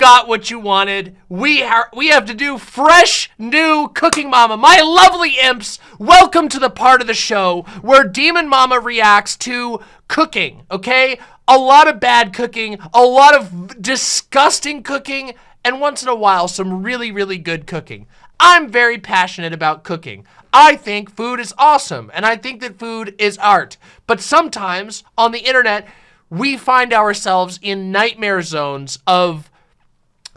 got what you wanted. We are we have to do fresh new cooking mama. My lovely imps, welcome to the part of the show where Demon Mama reacts to cooking, okay? A lot of bad cooking, a lot of disgusting cooking, and once in a while some really really good cooking. I'm very passionate about cooking. I think food is awesome, and I think that food is art. But sometimes on the internet, we find ourselves in nightmare zones of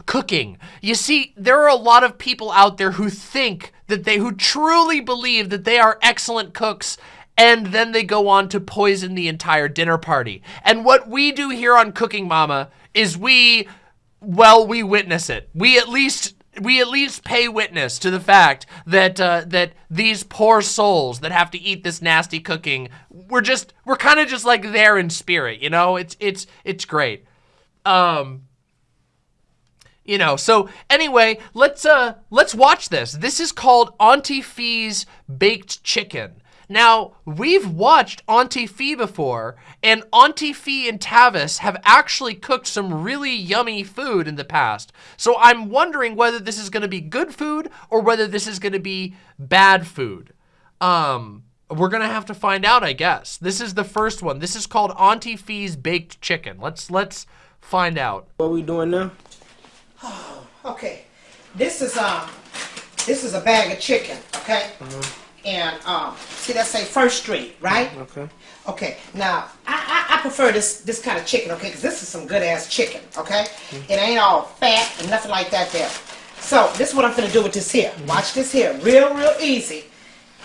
cooking. You see, there are a lot of people out there who think that they, who truly believe that they are excellent cooks and then they go on to poison the entire dinner party. And what we do here on Cooking Mama is we, well, we witness it. We at least we at least pay witness to the fact that uh, that these poor souls that have to eat this nasty cooking, we're just we're kind of just like there in spirit, you know. It's it's it's great. Um, you know. So anyway, let's uh let's watch this. This is called Auntie Fee's baked chicken. Now, we've watched Auntie Fee before, and Auntie Fee and Tavis have actually cooked some really yummy food in the past. So I'm wondering whether this is going to be good food or whether this is going to be bad food. Um, we're going to have to find out, I guess. This is the first one. This is called Auntie Fee's Baked Chicken. Let's let's find out. What are we doing now? Okay, this is um, this is a bag of chicken. Okay, mm-hmm. and um, see that say First Street, right? Okay. Okay. Now I, I, I prefer this this kind of chicken, okay? Because this is some good ass chicken, okay? Mm-hmm. It ain't all fat and nothing like that there. So this is what I'm gonna do with this here. Mm-hmm. Watch this here, real real easy.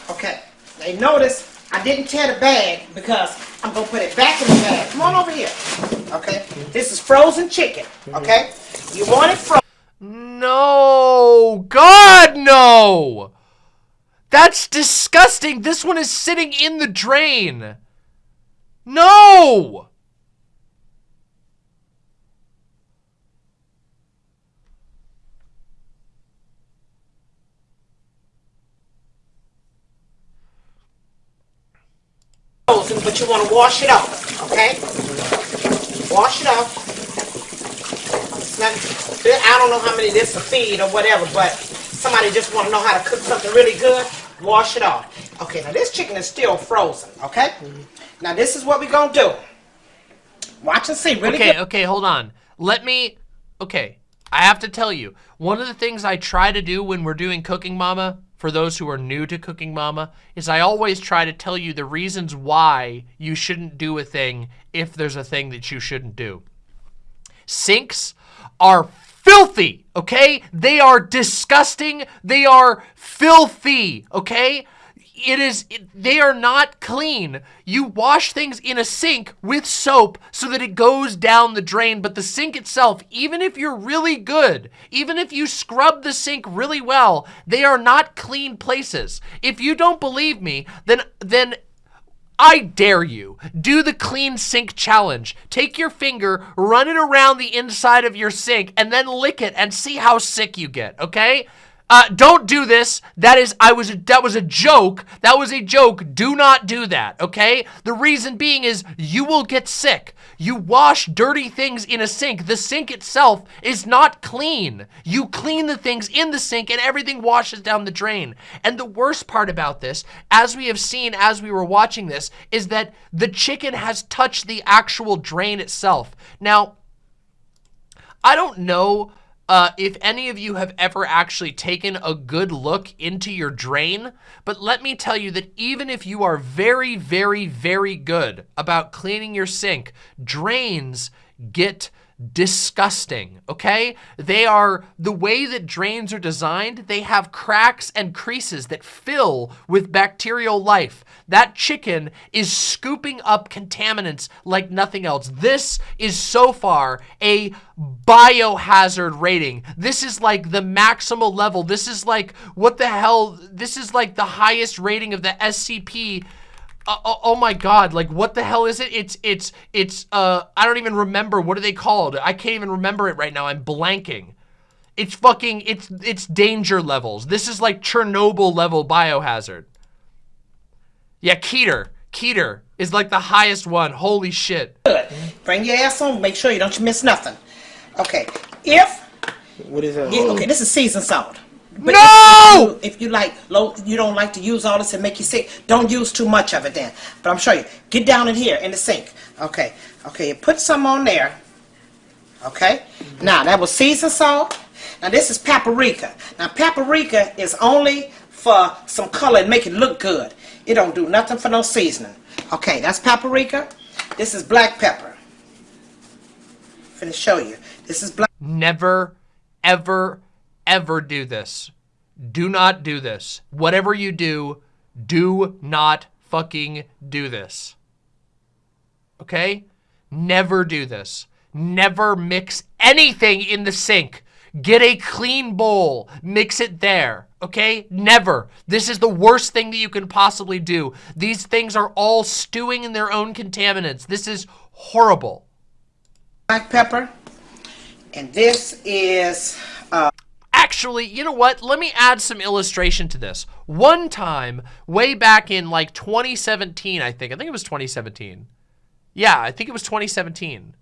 Okay. They notice I didn't tear the bag because I'm gonna put it back in the bag. Come on over here. Okay. This is frozen chicken. Okay. You want it frozen. No, God, no. That's disgusting. This one is sitting in the drain. No. but you want to wash it off, okay? Wash it off. Not- I don't know how many this to feed or whatever, but somebody just want to know how to cook something really good, wash it off. Okay, now this chicken is still frozen, okay? Mm-hmm. Now this is what we're going to do. Watch and see, really Okay, good. okay, hold on. Let me. Okay, I have to tell you, one of the things I try to do when we're doing Cooking Mama, for those who are new to Cooking Mama, is I always try to tell you the reasons why you shouldn't do a thing if there's a thing that you shouldn't do. Sinks are filthy, okay? They are disgusting. They are filthy, okay? It is, it- they are not clean. You wash things in a sink with soap so that it goes down the drain, but the sink itself, even if you're really good, even if you scrub the sink really well, they are not clean places. If you don't believe me, then, then I dare you. Do the clean sink challenge. Take your finger, run it around the inside of your sink, and then lick it and see how sick you get, okay? Uh, don't do this. That is, I was, that was a joke. That was a joke. Do not do that, okay? The reason being is you will get sick. You wash dirty things in a sink. The sink itself is not clean. You clean the things in the sink and everything washes down the drain. And the worst part about this, as we have seen as we were watching this, is that the chicken has touched the actual drain itself. Now, I don't know uh, if any of you have ever actually taken a good look into your drain, but let me tell you that even if you are very, very, very good about cleaning your sink, drains get disgusting, okay? They are, the way that drains are designed, they have cracks and creases that fill with bacterial life. That chicken is scooping up contaminants like nothing else. This is so far a biohazard rating. This is like the maximal level. This is like, what the hell? This is like the highest rating of the SCP uh, oh, oh my god, like what the hell is it? It's, it's, it's, uh, I don't even remember. What are they called? I can't even remember it right now. I'm blanking. It's fucking, it's, it's danger levels. This is like Chernobyl level biohazard. Yeah, Keter. Keter is like the highest one. Holy shit. Good. Bring your ass on. Make sure you don't miss nothing. Okay. If What is that? Yeah, okay, this is season salt. But No! If you, if you like low, you don't like to use all this and make you sick. Don't use too much of it then. But I'm sure you. Get down in here in the sink. Okay, okay. Put some on there. Okay. Now that was seasoned salt. Now this is paprika. Now paprika is only for some color and make it look good. It don't do nothing for no seasoning. Okay, that's paprika. This is black pepper. Finna show you. This is black. Never, ever, ever do this. Do not do this. Whatever you do, do not fucking do this. Okay? Never do this. Never mix anything in the sink. Get a clean bowl. Mix it there. Okay? Never. This is the worst thing that you can possibly do. These things are all stewing in their own contaminants. This is horrible. black pepper. And this is uh, Actually, you know what? Let me add some illustration to this. One time, way back in like 2017, I think. I think it was 2017. Yeah, I think it was 2017.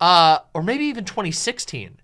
Uh, or maybe even 2016.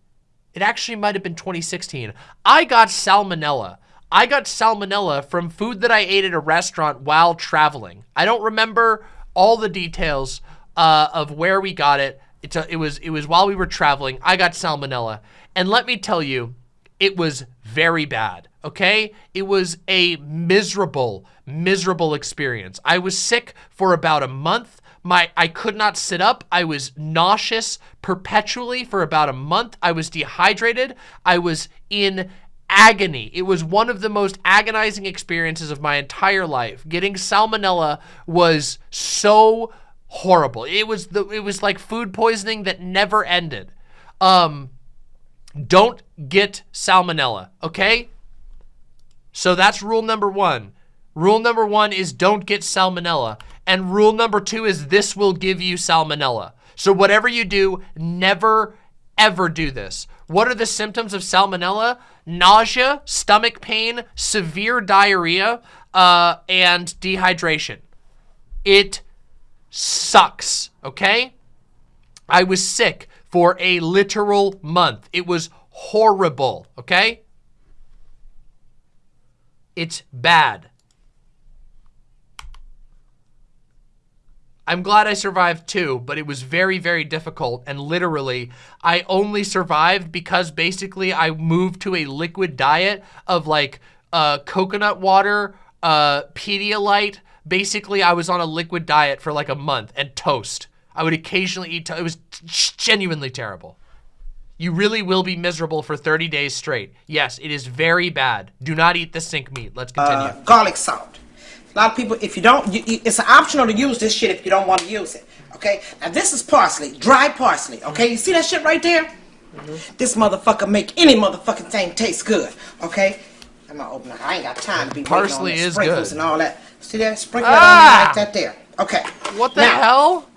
It actually might have been 2016. I got salmonella. I got salmonella from food that I ate at a restaurant while traveling. I don't remember all the details uh, of where we got it. A, it was it was while we were traveling. I got salmonella, and let me tell you, it was very bad. Okay, it was a miserable, miserable experience. I was sick for about a month. My I could not sit up. I was nauseous perpetually for about a month. I was dehydrated. I was in agony. It was one of the most agonizing experiences of my entire life. Getting salmonella was so horrible. It was the it was like food poisoning that never ended. Um don't get salmonella, okay? So that's rule number 1. Rule number 1 is don't get salmonella. And rule number 2 is this will give you salmonella. So whatever you do, never ever do this. What are the symptoms of salmonella? Nausea, stomach pain, severe diarrhea, uh, and dehydration. It sucks, okay? I was sick for a literal month. It was horrible, okay? It's bad. I'm glad I survived too, but it was very, very difficult. And literally, I only survived because basically I moved to a liquid diet of like uh, coconut water, uh, Pedialyte. Basically, I was on a liquid diet for like a month and toast. I would occasionally eat, it was genuinely terrible. You really will be miserable for 30 days straight. Yes, it is very bad. Do not eat the sink meat. Let's continue. uh, garlic salt. A lot of people, if you don't, you, you, it's optional to use this shit if you don't want to use it. Okay. Now this is parsley, dry parsley. Okay. You see that shit right there? This motherfucker make any motherfucking thing taste good. Okay. I'm gonna open it. I ain't got time to be Parsley waiting on the is sprinkles good. and all that. See that? Sprinkle Ah! it on like that there. Okay. what the now, hell?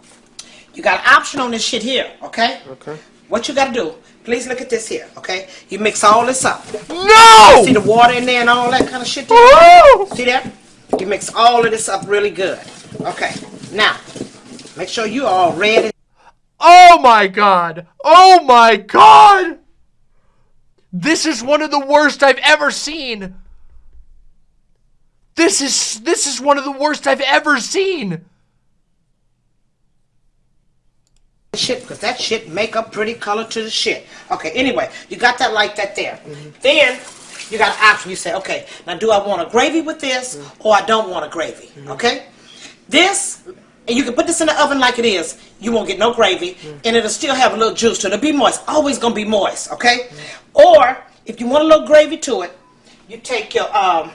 You got an option on this shit here. Okay. Okay. What you gotta do? Please look at this here. Okay. You mix all this up. No! See the water in there and all that kind of shit. There? Oh! See that? You mix all of this up really good. Okay. Now, make sure you all ready. Oh my god! Oh my god! This is one of the worst I've ever seen. This is this is one of the worst I've ever seen. Shit because that shit make a pretty color to the shit. Okay, anyway, you got that like that there. Mm-hmm. Then you got an option. You say, okay, now do I want a gravy with this mm-hmm. or I don't want a gravy? Mm-hmm. Okay? This, and you can put this in the oven like it is. You won't get no gravy and it'll still have a little juice to it. It'll be moist. Always gonna be moist, okay? Or if you want a little gravy to it, you take your, um,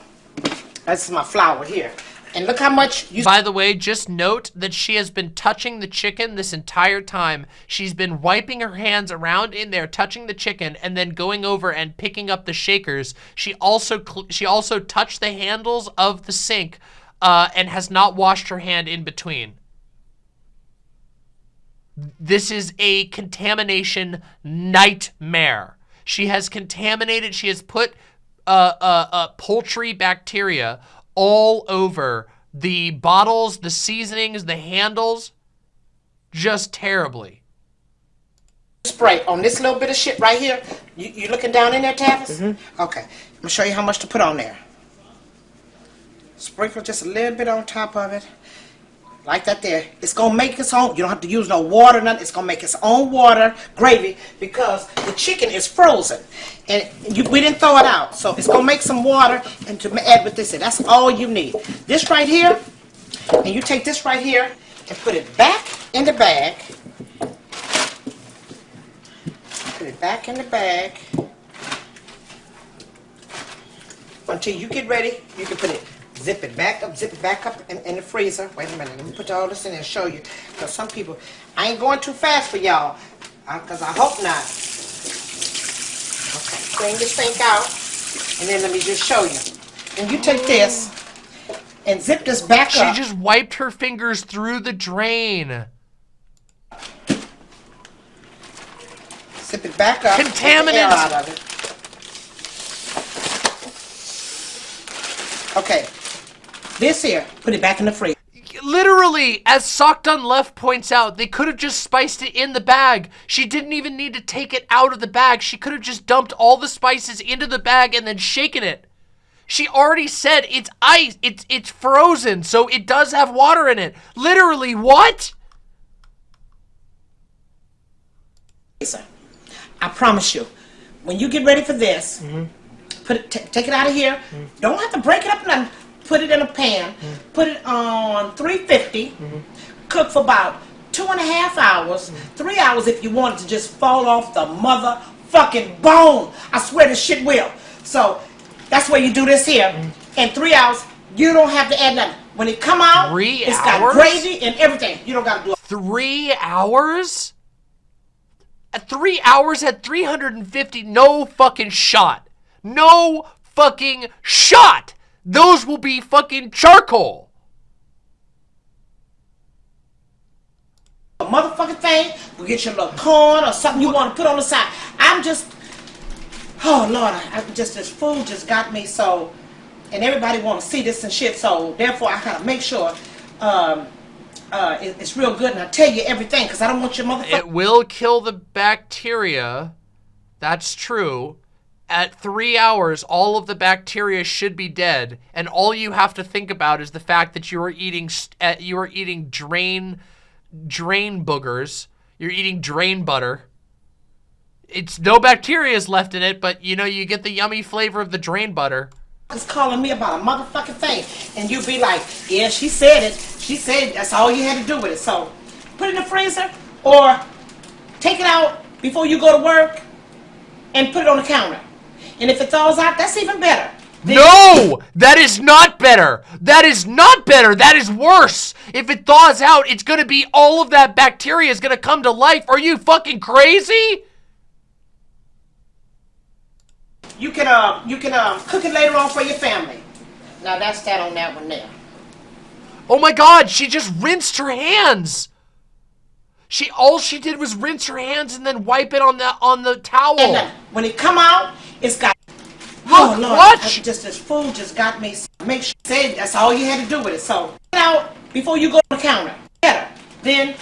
this is my flour here. And look how much you By the way, just note that she has been touching the chicken this entire time. She's been wiping her hands around in there, touching the chicken, and then going over and picking up the shakers. She also she also touched the handles of the sink, uh, and has not washed her hand in between. This is a contamination nightmare. She has contaminated. She has put uh, uh, uh, poultry bacteria all over the bottles, the seasonings, the handles, just terribly. spray on this little bit of shit right here. You, you looking down in there, Tavis? Mm-hmm. Okay. I'm gonna show you how much to put on there. Sprinkle just a little bit on top of it. Like that there. It's gonna make its own. You don't have to use no water, nothing. It's gonna make its own water gravy because the chicken is frozen. And you, we didn't throw it out. So it's gonna make some water and to add with this. That's all you need. This right here, and you take this right here and put it back in the bag. Put it back in the bag. Until you get ready, you can put it, zip it back up, zip it back up in, in the freezer. Wait a minute, let me put all this in there and show you. Because some people, I ain't going too fast for y'all. Uh, because I hope not. Okay, clean this thing out. And then let me just show you. And you take this and zip this back She up. She just wiped her fingers through the drain. Zip it back up. Contaminants. out of it. Okay. This here, put it back in the fridge. Literally, as Sockdon Left points out, they could have just spiced it in the bag. She didn't even need to take it out of the bag. She could have just dumped all the spices into the bag and then shaken it. She already said it's ice. It's it's frozen, so it does have water in it. Literally, what? I promise you, when you get ready for this, mm-hmm. put it, t- take it out of here. Mm-hmm. Don't have to break it up. Nothing. Put it in a pan. Put it on 350. Cook for about two and a half hours, three hours if you want it to just fall off the motherfucking bone. I swear this shit will. So that's where you do this here. Mm-hmm. In three hours, you don't have to add nothing. When it come out, Three it's hours? got gravy and everything. You don't got to do it. Three hours? At three hours at 350, no fucking shot. No fucking shot. Those will be fucking charcoal. a motherfucking thing. We get your little corn or something you want to put on the side. I'm just, oh Lord, I, I just this food just got me so, and everybody want to see this and shit. So therefore, I gotta make sure um, uh, it- it's real good, and I tell you everything because I don't want your motherfucker. It will kill the bacteria. That's true. At three hours, all of the bacteria should be dead, and all you have to think about is the fact that you are eating uh, you are eating drain drain boogers. You're eating drain butter. It's no bacteria is left in it, but you know you get the yummy flavor of the drain butter. is calling me about a motherfucking thing, and you be like, yeah, she said it. She said that's all you had to do with it. So put it in the freezer or take it out before you go to work and put it on the counter. And if it thaws out, that's even better. Then- No! That is not better! That is not better! That is worse! If it thaws out, it's gonna be all of that bacteria is gonna come to life. Are you fucking crazy? You can uh you can um cook it later on for your family. Now that's that on that one there. Oh my god, she just rinsed her hands! She all she did was rinse her hands and then wipe it on the on the towel. And uh, when it come out, it's got. Look, oh Lord, what? I- just this food just got me. Make sure say that's all you had to do with it. So get out before you go to the counter. Better. Then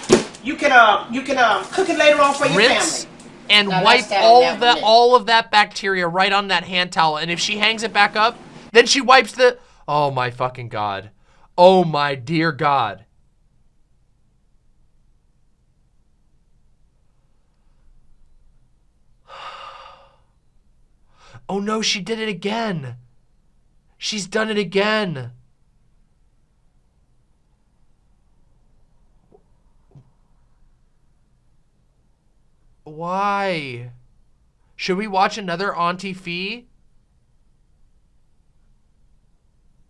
you can uh you can um cook it later on for your rinse family. and Now wipe all of that that all of that bacteria right on that hand towel. And if she hangs it back up, then she wipes the Oh my fucking god. Oh my dear god. Oh no, she did it again. She's done it again. Why? Should we watch another Auntie Fee?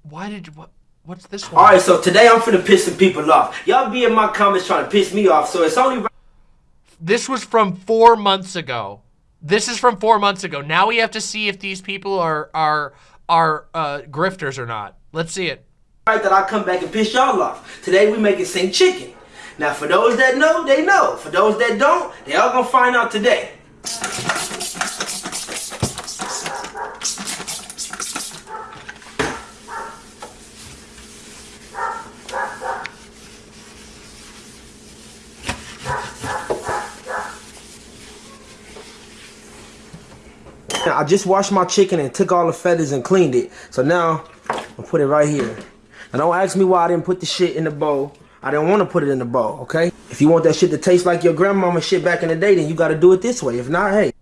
Why did what? What's this one? Alright, so today I'm finna piss some people off. Y'all be in my comments trying to piss me off, so it's only right This was from four months ago. This is from four months ago. Now we have to see if these people are are are uh, grifters or not. Let's see it. that I come back and piss y'all off. Today we making sing chicken. Now for those that know, they know. For those that don't, they all gonna find out today. I just washed my chicken and took all the feathers and cleaned it. So now I'll put it right here. Now don't ask me why I didn't put the shit in the bowl. I didn't want to put it in the bowl, okay? If you want that shit to taste like your grandmama shit back in the day, then you gotta do it this way. If not, hey.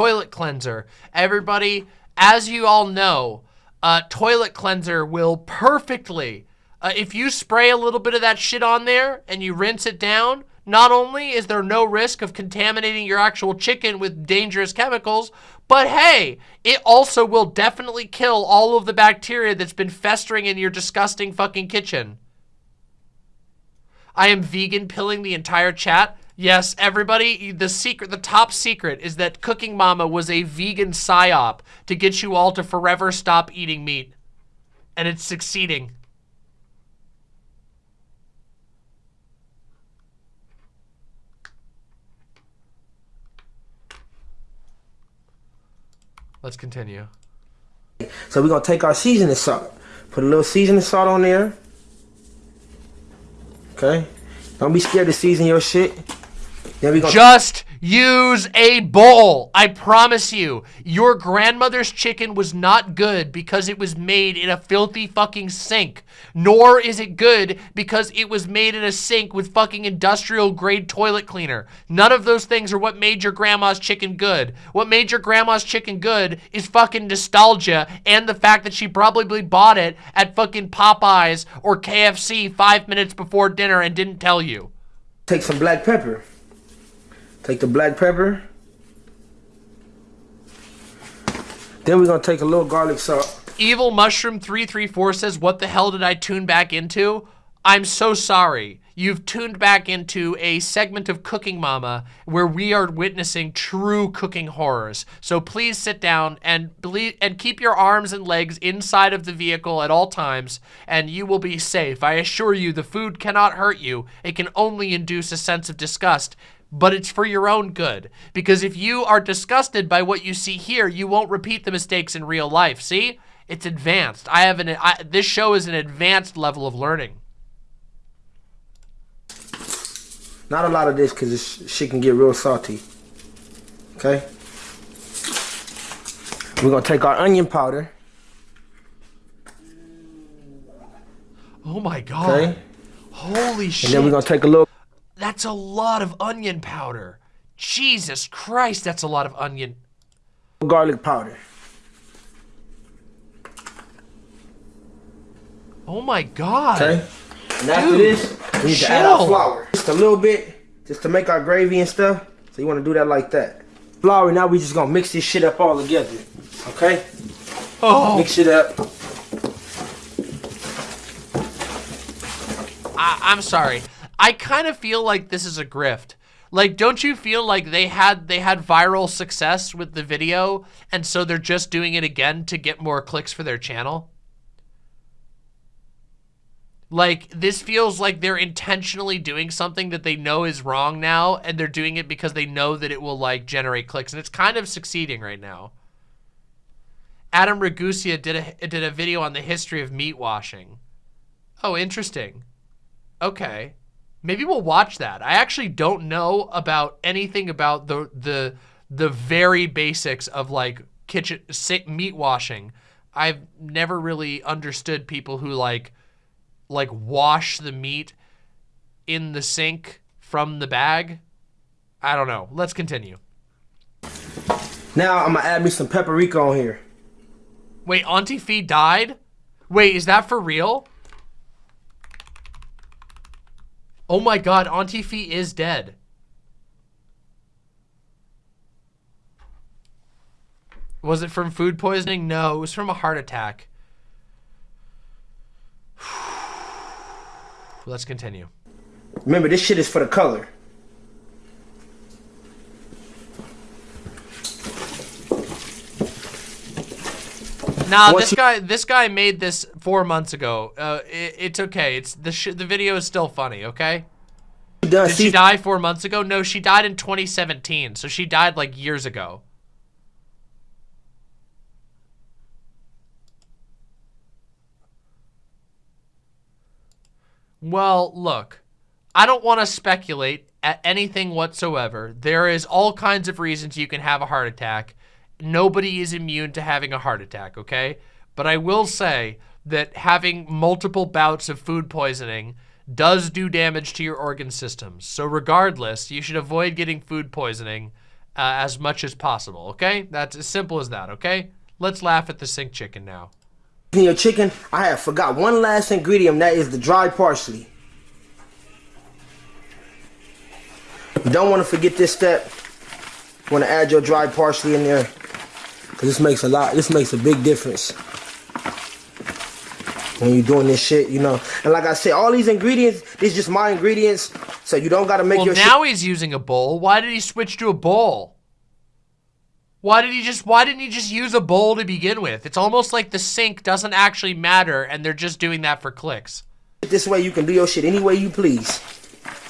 toilet cleanser. Everybody, as you all know, uh, toilet cleanser will perfectly, uh, if you spray a little bit of that shit on there and you rinse it down, not only is there no risk of contaminating your actual chicken with dangerous chemicals, but hey, it also will definitely kill all of the bacteria that's been festering in your disgusting fucking kitchen. I am vegan pilling the entire chat. Yes, everybody, the secret, the top secret is that Cooking Mama was a vegan psyop to get you all to forever stop eating meat. And it's succeeding. Let's continue. So we're gonna take our seasoning salt. Put a little seasoning salt on there. Okay? Don't be scared to season your shit. Then we gonna Just use a bowl. I promise you, your grandmother's chicken was not good because it was made in a filthy fucking sink. Nor is it good because it was made in a sink with fucking industrial grade toilet cleaner. None of those things are what made your grandma's chicken good. What made your grandma's chicken good is fucking nostalgia and the fact that she probably bought it at fucking Popeyes or KFC five minutes before dinner and didn't tell you. take some black pepper. Take the black pepper. Then we're gonna take a little garlic salt. Evil Mushroom 334 says, what the hell did I tune back into? I'm so sorry. You've tuned back into a segment of Cooking Mama where we are witnessing true cooking horrors. So please sit down and believe and keep your arms and legs inside of the vehicle at all times and you will be safe. I assure you the food cannot hurt you. It can only induce a sense of disgust but it's for your own good. Because if you are disgusted by what you see here, you won't repeat the mistakes in real life. See? It's advanced. I have an, I, this show is an advanced level of learning. Not a lot of this because this shit can get real salty. Okay? We're gonna take our onion powder. Oh my God. Okay? Holy shit. And then we're gonna take a little That's a lot of onion powder. Jesus Christ, that's a lot of onion. garlic powder. Oh my God. Okay? And after Dude, this, we need to add our flour. Just a little bit, just to make our gravy and stuff. So you wanna do that like that. Flour, now we just gonna mix this shit up all together. Okay? Oh, Mix it up. I, I'm sorry. I kind of feel like this is a grift. Like, don't you feel like they had they had viral success with the video, and so they're just doing it again to get more clicks for their channel? Like, this feels like they're intentionally doing something that they know is wrong now, and they're doing it because they know that it will, like, generate clicks, and it's kind of succeeding right now. Adam Ragusea did a, did a video on the history of meat washing. Oh, interesting. Okay. Maybe we'll watch that. I actually don't know about anything about the the the very basics of like kitchen meat washing. I've never really understood people who like like wash the meat in the sink from the bag. I don't know. Let's continue. Now I'm gonna add me some paprika on here. Wait, Auntie Fee died? Wait, is that for real? Oh my god, Auntie Fee is dead. Was it from food poisoning? No, it was from a heart attack. Let's continue. Remember, this shit is for the color. Nah, this guy this guy made this four months ago. Uh, it, it's okay. It's the sh the video is still funny. Okay. Done Did she see- die four months ago? No, she died in 2017. So she died like years ago. Well, look, I don't want to speculate at anything whatsoever. There is all kinds of reasons you can have a heart attack. Nobody is immune to having a heart attack, okay? But I will say that having multiple bouts of food poisoning does do damage to your organ systems. So regardless, you should avoid getting food poisoning uh, as much as possible, okay? That's as simple as that, okay? Let's laugh at the sink chicken now. In your chicken, I have forgot one last ingredient, that is the dry parsley. You don't want to forget this step. You want to add your dry parsley in there. Cause this makes a lot, this makes a big difference. When you're doing this shit, you know. And like I said, all these ingredients, these just my ingredients. So you don't gotta make well, your now he's using a bowl. Why did he switch to a bowl? Why did he just why didn't he just use a bowl to begin with? It's almost like the sink doesn't actually matter and they're just doing that for clicks. This way you can do your shit any way you please.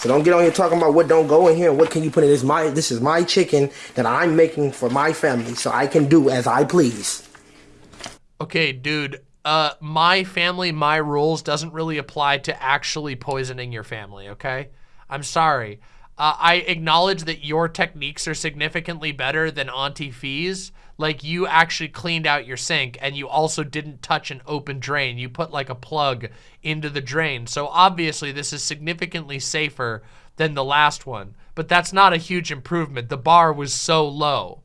So don't get on here talking about what don't go in here and what can you put in this my this is my chicken that I'm making for my family so I can do as I please. Okay, dude. Uh my family, my rules doesn't really apply to actually poisoning your family, okay? I'm sorry. Uh, I acknowledge that your techniques are significantly better than Auntie Fee's. Like you actually cleaned out your sink and you also didn't touch an open drain. You put like a plug into the drain. So obviously this is significantly safer than the last one. But that's not a huge improvement. The bar was so low.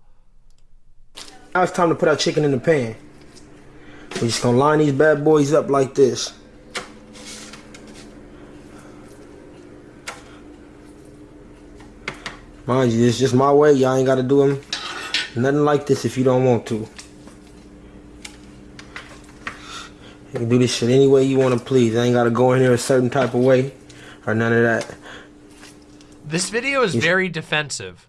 Now it's time to put our chicken in the pan. We're just gonna line these bad boys up like this. Mind you, it's just my way. Y'all ain't gotta do them nothing like this if you don't want to. You can do this shit any way you want to please. I ain't gotta go in here a certain type of way or none of that. This video is very defensive.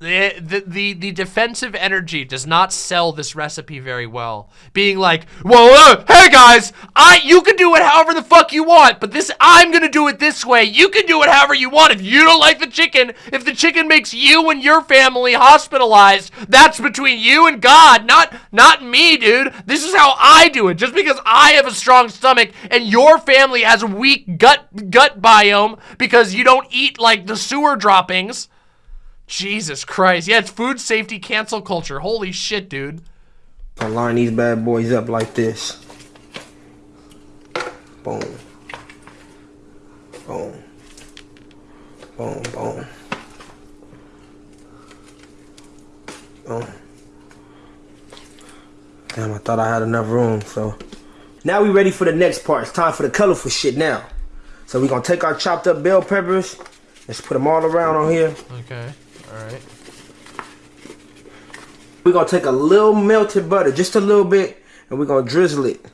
The, the, the, defensive energy does not sell this recipe very well. Being like, well, uh, hey guys, I you can do it however the fuck you want, but this I'm gonna do it this way. You can do it however you want. If you don't like the chicken, if the chicken makes you and your family hospitalized, that's between you and God, not not me, dude. This is how I do it. Just because I have a strong stomach and your family has a weak gut gut biome because you don't eat like the sewer droppings. Jesus Christ. Yeah, it's food safety cancel culture. Holy shit, dude. I line these bad boys up like this. Boom. Boom. Boom, boom. Boom. Damn, I thought I had enough room, so. Now we ready for the next part. It's time for the colorful shit now. So we're gonna take our chopped up bell peppers. Let's put them all around on here. Okay. All right. We're gonna take a little melted butter, just a little bit, and we're gonna drizzle it.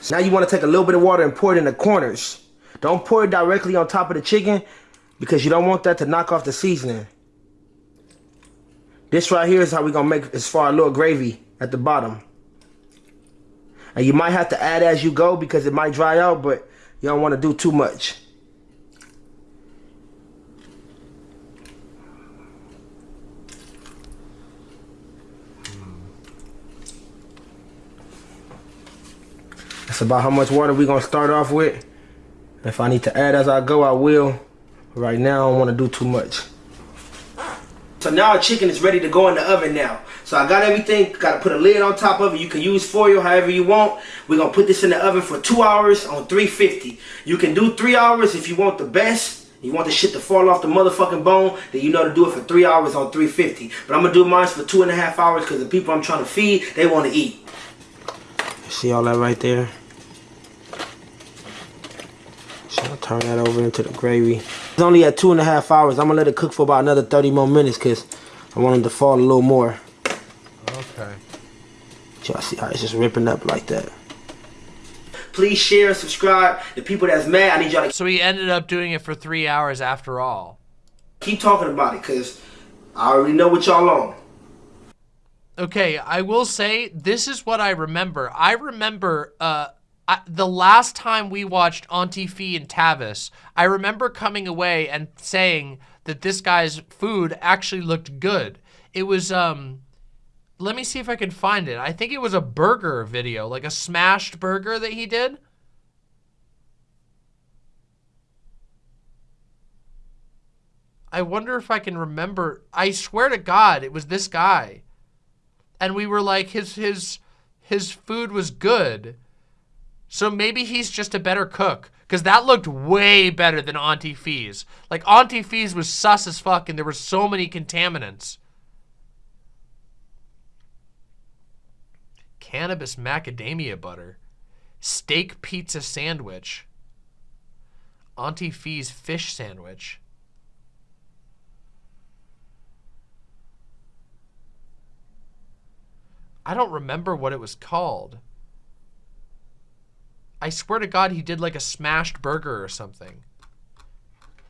So now you wanna take a little bit of water and pour it in the corners. Don't pour it directly on top of the chicken because you don't want that to knock off the seasoning. This right here is how we're gonna make as far a little gravy at the bottom. And you might have to add as you go because it might dry out, but you don't wanna do too much. That's about how much water we're gonna start off with. If I need to add as I go, I will. Right now, I don't wanna do too much. So now our chicken is ready to go in the oven now. So I got everything, gotta put a lid on top of it. You can use foil however you want. We're gonna put this in the oven for two hours on 350. You can do three hours if you want the best. You want the shit to fall off the motherfucking bone, then you know to do it for three hours on 350. But I'm gonna do mine for two and a half hours because the people I'm trying to feed, they wanna eat. See all that right there? So I'll turn that over into the gravy. It's only at two and a half hours. I'm gonna let it cook for about another 30 more minutes because I want it to fall a little more. Okay. Y'all see how it's just ripping up like that. Please share, and subscribe. The people that's mad, I need y'all to So he ended up doing it for three hours after all. keep talking about it because I already know what y'all on. Okay, I will say this is what I remember. I remember uh, I, the last time we watched Auntie Fee and Tavis, I remember coming away and saying that this guy's food actually looked good. It was, um, let me see if I can find it. I think it was a burger video, like a smashed burger that he did. I wonder if I can remember. I swear to God, it was this guy. And we were like, his, his, his food was good so maybe he's just a better cook. Because that looked way better than Auntie Fee's. Like, Auntie Fee's was sus as fuck, and there were so many contaminants. Cannabis macadamia butter. Steak pizza sandwich. Auntie Fee's fish sandwich. I don't remember what it was called. I swear to God, he did like a smashed burger or something.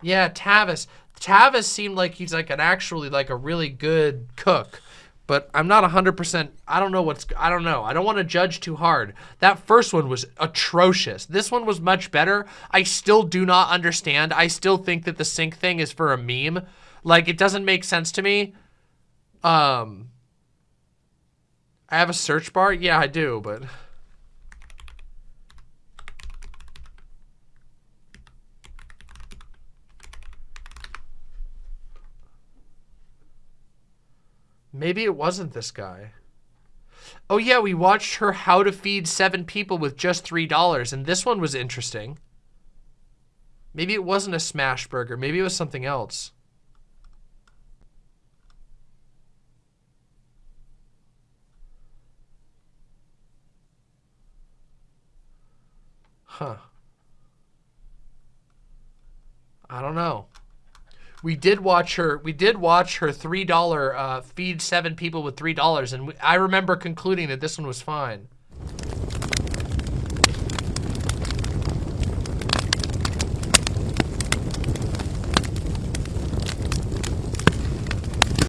Yeah, Tavis. Tavis seemed like he's like an actually like a really good cook, but I'm not 100%. I don't know what's, I don't know. I don't want to judge too hard. That first one was atrocious. This one was much better. I still do not understand. I still think that the sink thing is for a meme. Like, it doesn't make sense to me. Um, I have a search bar? Yeah, I do, but... Maybe it wasn't this guy. Oh yeah, we watched her how to feed seven people with just $3, and this one was interesting. Maybe it wasn't a smash burger. Maybe it was something else. Huh. I don't know. We did watch her. We did watch her three dollar uh, feed seven people with three dollars, and we, I remember concluding that this one was fine.